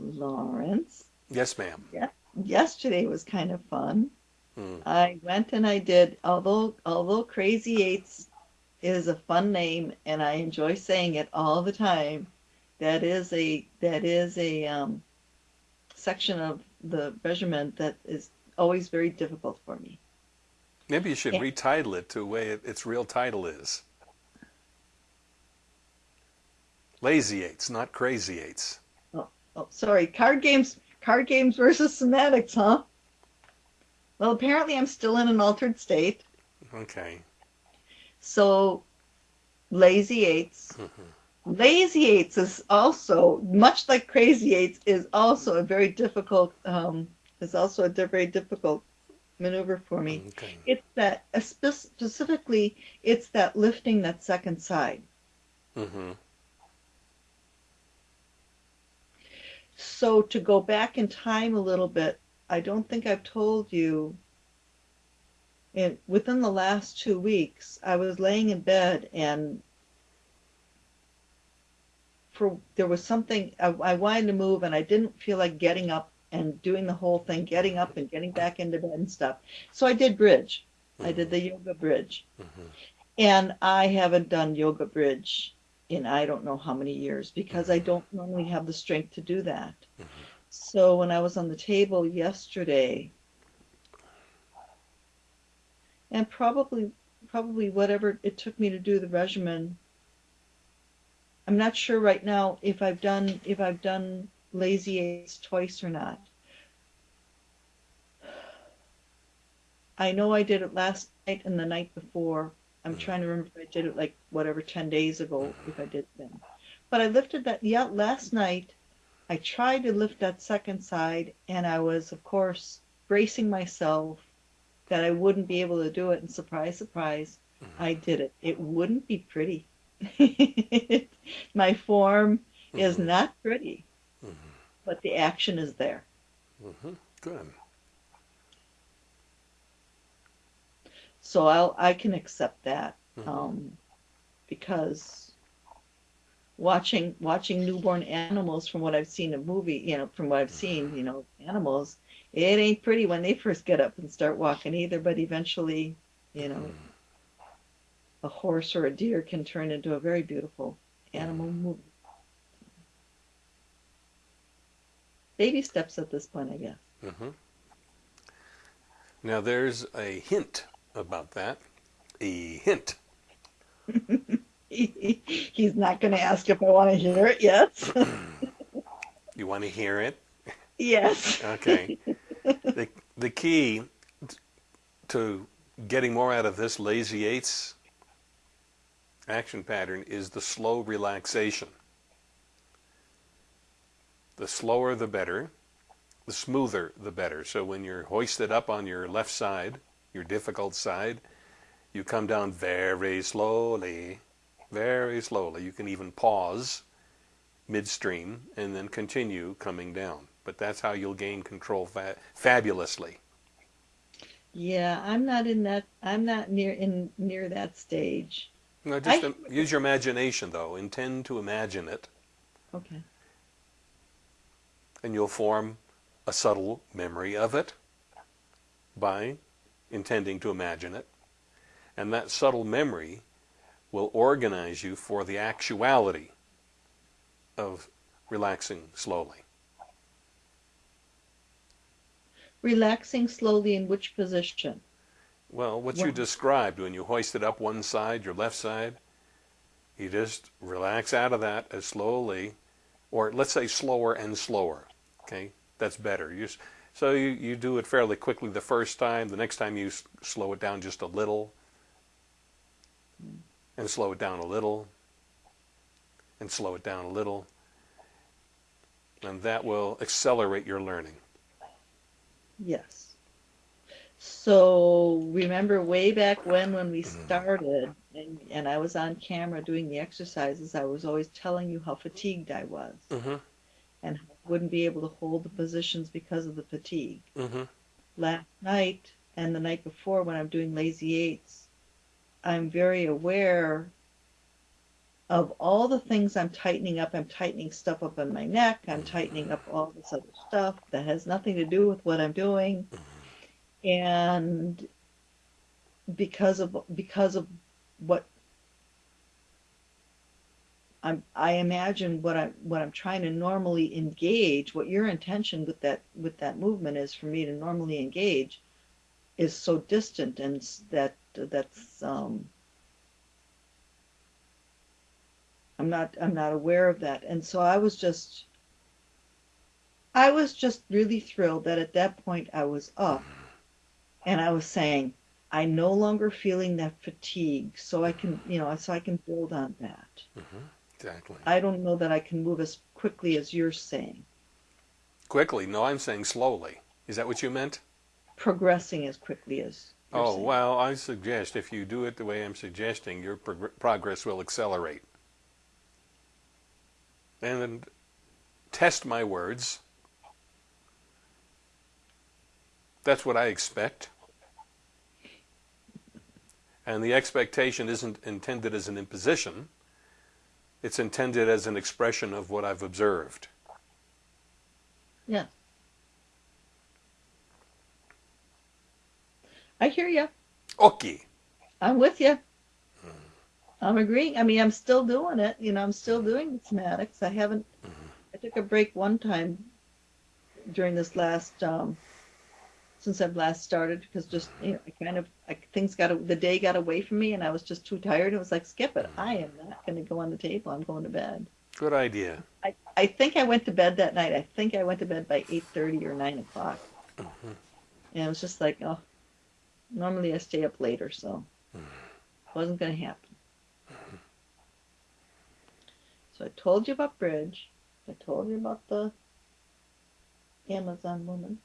Lawrence, Yes, ma'am. yeah, yesterday was kind of fun. Mm. I went and I did, although although Crazy Eights is a fun name and I enjoy saying it all the time, that is a that is a um, section of the measurement that is always very difficult for me. Maybe you should Yeah. retitle it to the way it, its real title is. Lazy Eights, not Crazy Eights. Oh, sorry, card games card games versus semantics, huh? Well, apparently I'm still in an altered state. Okay. So, Lazy Eights. Mhm. Lazy Eights is also, much like Crazy Eights, is also a very difficult, um, is also a very difficult maneuver for me. Okay. It's that, uh, specifically, it's that lifting that second side. hmm So to go back in time a little bit, I don't think I've told you. And within the last two weeks, I was laying in bed and for there was something I, I wanted to move and I didn't feel like getting up and doing the whole thing, getting up and getting back into bed and stuff. So I did bridge. I did the yoga bridge. hmm And I haven't done yoga bridge in I don't know how many years because I don't normally have the strength to do that. Mhm. So when I was on the table yesterday, and probably probably whatever it took me to do the regimen, I'm not sure right now if I've done if I've done lazy eights twice or not. I know I did it last night and the night before. I'm trying to remember if I did it like whatever 10 days ago, if I did then. But I lifted that, yeah, last night. I tried to lift that second side, and I was, of course, bracing myself that I wouldn't be able to do it. And surprise, surprise, I did it. It wouldn't be pretty. My form is Mhm. not pretty, Mhm. but the action is there. hmm Good. So I'll I can accept that Mhm. um, because watching watching newborn animals from what I've seen in movie, you know, from what I've seen, you know, animals, it ain't pretty when they first get up and start walking either, but eventually, you know, a horse or a deer can turn into a very beautiful animal movie. Baby steps at this point, I guess. hmm Now there's a hint about that. A hint. He's not going to ask if I want to hear it yet. You want to hear it? yes. Okay. the, the key to getting more out of this lazy eights action pattern is the slow relaxation. The slower the better, the smoother the better. So when you're hoisted up on your left side, your difficult side, you come down very slowly, very slowly. You can even pause midstream and then continue coming down. But that's how you'll gain control fa- fabulously. Yeah, I'm not in that. I'm not near in near that stage. Now, just I- use your imagination, though. Intend to imagine it, Okay. and you'll form a subtle memory of it by intending to imagine it. And that subtle memory will organize you for the actuality of relaxing slowly. Relaxing slowly in which position? Well, what you described when you hoisted up one side, your left side, you just relax out of that as slowly, or let's say slower and slower. Okay, that's better. You, s- so you, you do it fairly quickly the first time. The next time you s- slow it down just a little, and slow it down a little, and slow it down a little, and that will accelerate your learning. Yes. So remember way back when when we started and, and I was on camera doing the exercises, I was always telling you how fatigued I was Mm-hmm. and how wouldn't be able to hold the positions because of the fatigue. Mm-hmm. Last night and the night before when I'm doing lazy eights, I'm very aware of all the things I'm tightening up, I'm tightening stuff up in my neck, I'm tightening up all this other stuff that has nothing to do with what I'm doing. And because of because of what I'm I imagine what I'm what I'm trying to normally engage, what your intention with that with that movement is for me to normally engage is so distant and that that's um I'm not I'm not aware of that. And so I was just I was just really thrilled that at that point I was up and I was saying I'm no longer feeling that fatigue, so I can, you know, so I can build on that. Exactly. I don't know that I can move as quickly as you're saying, Quickly. No, I'm saying slowly. Is that what you meant? progressing as quickly as you're Oh, saying. well, I suggest if you do it the way I'm suggesting, your prog- progress will accelerate. And test my words. That's what I expect. And the expectation isn't intended as an imposition, it's intended as an expression of what I've observed. Yeah. I hear you. Okay. I'm with you. I'm agreeing. I mean, I'm still doing it. You know, I'm still doing the somatics. I haven't. I took a break one time during this last um, since I've last started because just you know I kind of I, things got the day got away from me and I was just too tired. It was like skip it. I am not going to go on the table. I'm going to bed. Good idea. I, I think I went to bed that night. I think I went to bed by eight thirty or nine o'clock. Mm-hmm. And it was just like, oh, normally I stay up later, so mm-hmm. wasn't going to happen. Mm-hmm. So I told you about bridge. I told you about the Amazon woman.